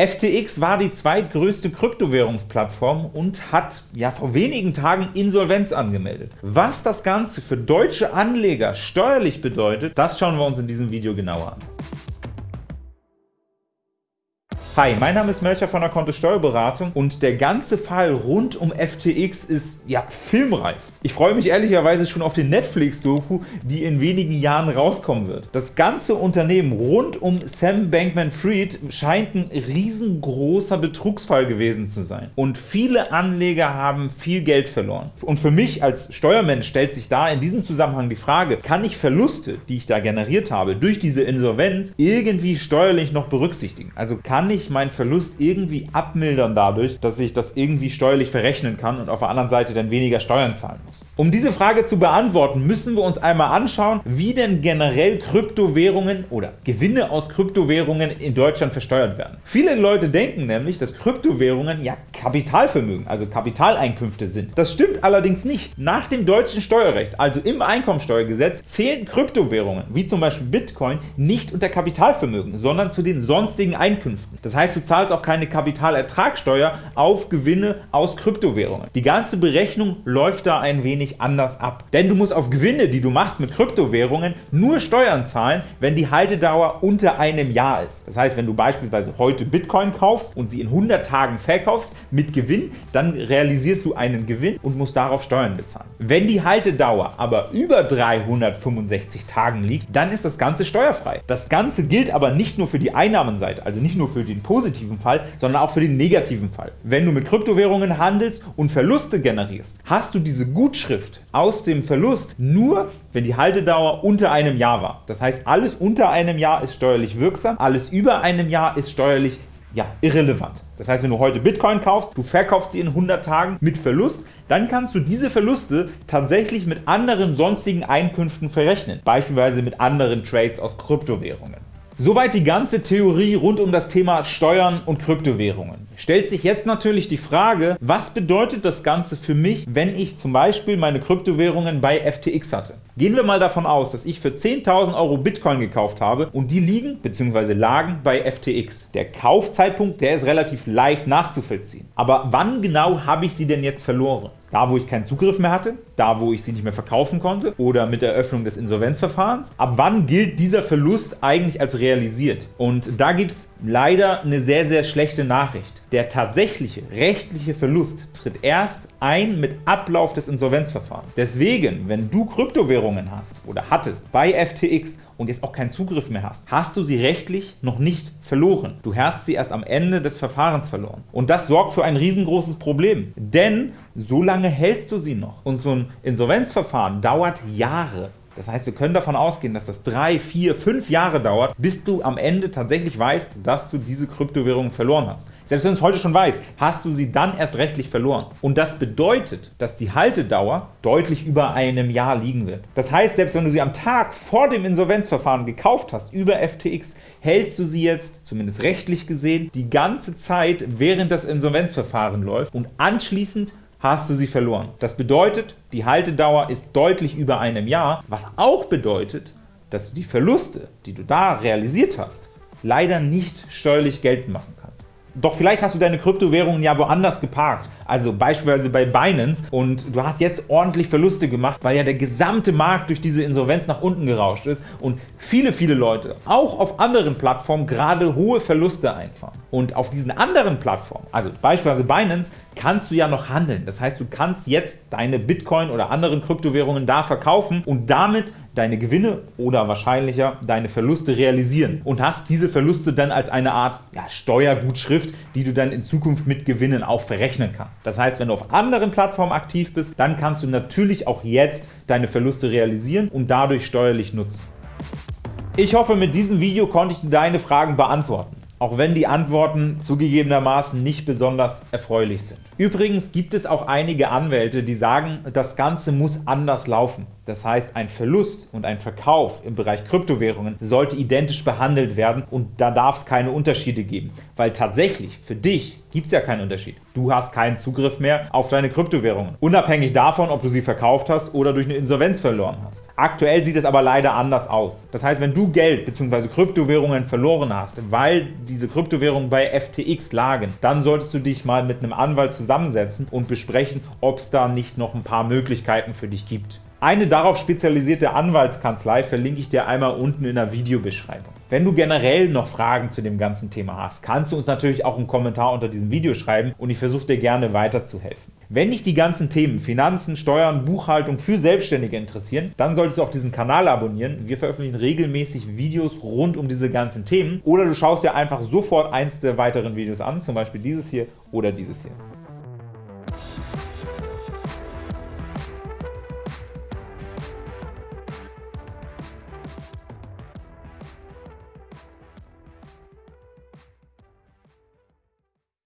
FTX war die zweitgrößte Kryptowährungsplattform und hat ja vor wenigen Tagen Insolvenz angemeldet. Was das Ganze für deutsche Anleger steuerlich bedeutet, das schauen wir uns in diesem Video genauer an. Hi, mein Name ist Melcher von der Kontist Steuerberatung und der ganze Fall rund um FTX ist ja filmreif. Ich freue mich ehrlicherweise schon auf den Netflix-Doku, die in wenigen Jahren rauskommen wird. Das ganze Unternehmen rund um Sam Bankman-Fried scheint ein riesengroßer Betrugsfall gewesen zu sein. Und viele Anleger haben viel Geld verloren. Und für mich als Steuermensch stellt sich da in diesem Zusammenhang die Frage, kann ich Verluste, die ich da generiert habe, durch diese Insolvenz irgendwie steuerlich noch berücksichtigen? Also kann ich ich meinen Verlust irgendwie abmildern dadurch, dass ich das irgendwie steuerlich verrechnen kann und auf der anderen Seite dann weniger Steuern zahlen muss. Um diese Frage zu beantworten, müssen wir uns einmal anschauen, wie denn generell Kryptowährungen oder Gewinne aus Kryptowährungen in Deutschland versteuert werden. Viele Leute denken nämlich, dass Kryptowährungen ja Kapitalvermögen, also Kapitaleinkünfte sind. Das stimmt allerdings nicht. Nach dem deutschen Steuerrecht, also im Einkommensteuergesetz, zählen Kryptowährungen, wie zum Beispiel Bitcoin, nicht unter Kapitalvermögen, sondern zu den sonstigen Einkünften. Das heißt, du zahlst auch keine Kapitalertragssteuer auf Gewinne aus Kryptowährungen. Die ganze Berechnung läuft da ein wenig anders ab. Denn du musst auf Gewinne, die du machst mit Kryptowährungen, nur Steuern zahlen, wenn die Haltedauer unter einem Jahr ist. Das heißt, wenn du beispielsweise heute Bitcoin kaufst und sie in 100 Tagen verkaufst mit Gewinn, dann realisierst du einen Gewinn und musst darauf Steuern bezahlen. Wenn die Haltedauer aber über 365 Tagen liegt, dann ist das Ganze steuerfrei. Das Ganze gilt aber nicht nur für die Einnahmenseite, also nicht nur für den positiven Fall, sondern auch für den negativen Fall. Wenn du mit Kryptowährungen handelst und Verluste generierst, hast du diese Gutschrift aus dem Verlust nur, wenn die Haltedauer unter einem Jahr war. Das heißt, alles unter einem Jahr ist steuerlich wirksam, alles über einem Jahr ist steuerlich ja, irrelevant. Das heißt, wenn du heute Bitcoin kaufst, du verkaufst sie in 100 Tagen mit Verlust, dann kannst du diese Verluste tatsächlich mit anderen sonstigen Einkünften verrechnen, beispielsweise mit anderen Trades aus Kryptowährungen. Soweit die ganze Theorie rund um das Thema Steuern und Kryptowährungen. Stellt sich jetzt natürlich die Frage, was bedeutet das Ganze für mich, wenn ich zum Beispiel meine Kryptowährungen bei FTX hatte? Gehen wir mal davon aus, dass ich für 10.000 Euro Bitcoin gekauft habe und die liegen bzw. lagen bei FTX. Der Kaufzeitpunkt der ist relativ leicht nachzuvollziehen. Aber wann genau habe ich sie denn jetzt verloren? Da, wo ich keinen Zugriff mehr hatte, da, wo ich sie nicht mehr verkaufen konnte oder mit der Eröffnung des Insolvenzverfahrens. Ab wann gilt dieser Verlust eigentlich als realisiert? Und da gibt es leider eine sehr, sehr schlechte Nachricht. Der tatsächliche rechtliche Verlust tritt erst ein mit Ablauf des Insolvenzverfahrens. Deswegen, wenn du Kryptowährungen hast oder hattest bei FTX und jetzt auch keinen Zugriff mehr hast, hast du sie rechtlich noch nicht verloren. Du hast sie erst am Ende des Verfahrens verloren. Und das sorgt für ein riesengroßes Problem, denn so lange hältst du sie noch. Und so ein Insolvenzverfahren dauert Jahre. Das heißt, wir können davon ausgehen, dass das drei, vier, fünf Jahre dauert, bis du am Ende tatsächlich weißt, dass du diese Kryptowährung verloren hast. Selbst wenn du es heute schon weißt, hast du sie dann erst rechtlich verloren. Und das bedeutet, dass die Haltedauer deutlich über einem Jahr liegen wird. Das heißt, selbst wenn du sie am Tag vor dem Insolvenzverfahren gekauft hast, über FTX, hältst du sie jetzt, zumindest rechtlich gesehen, die ganze Zeit, während das Insolvenzverfahren läuft und anschließend hast du sie verloren. Das bedeutet, die Haltedauer ist deutlich über einem Jahr, was auch bedeutet, dass du die Verluste, die du da realisiert hast, leider nicht steuerlich geltend machen kannst. Doch vielleicht hast du deine Kryptowährungen ja woanders geparkt, also beispielsweise bei Binance und du hast jetzt ordentlich Verluste gemacht, weil ja der gesamte Markt durch diese Insolvenz nach unten gerauscht ist und viele, viele Leute auch auf anderen Plattformen gerade hohe Verluste einfahren. Und auf diesen anderen Plattformen, also beispielsweise Binance, kannst du ja noch handeln. Das heißt, du kannst jetzt deine Bitcoin oder anderen Kryptowährungen da verkaufen und damit deine Gewinne oder wahrscheinlicher deine Verluste realisieren und hast diese Verluste dann als eine Art ja, Steuergutschrift, die du dann in Zukunft mit Gewinnen auch verrechnen kannst. Das heißt, wenn du auf anderen Plattformen aktiv bist, dann kannst du natürlich auch jetzt deine Verluste realisieren und dadurch steuerlich nutzen. Ich hoffe, mit diesem Video konnte ich deine Fragen beantworten auch wenn die Antworten zugegebenermaßen nicht besonders erfreulich sind. Übrigens gibt es auch einige Anwälte, die sagen, das Ganze muss anders laufen. Das heißt, ein Verlust und ein Verkauf im Bereich Kryptowährungen sollte identisch behandelt werden und da darf es keine Unterschiede geben, weil tatsächlich für dich gibt es ja keinen Unterschied. Du hast keinen Zugriff mehr auf deine Kryptowährungen, unabhängig davon, ob du sie verkauft hast oder durch eine Insolvenz verloren hast. Aktuell sieht es aber leider anders aus. Das heißt, wenn du Geld bzw. Kryptowährungen verloren hast, weil diese Kryptowährungen bei FTX lagen, dann solltest du dich mal mit einem Anwalt zusammensetzen und besprechen, ob es da nicht noch ein paar Möglichkeiten für dich gibt. Eine darauf spezialisierte Anwaltskanzlei verlinke ich dir einmal unten in der Videobeschreibung. Wenn du generell noch Fragen zu dem ganzen Thema hast, kannst du uns natürlich auch einen Kommentar unter diesem Video schreiben und ich versuche dir gerne weiterzuhelfen. Wenn dich die ganzen Themen Finanzen, Steuern, Buchhaltung für Selbstständige interessieren, dann solltest du auch diesen Kanal abonnieren. Wir veröffentlichen regelmäßig Videos rund um diese ganzen Themen oder du schaust dir einfach sofort eins der weiteren Videos an, zum Beispiel dieses hier oder dieses hier.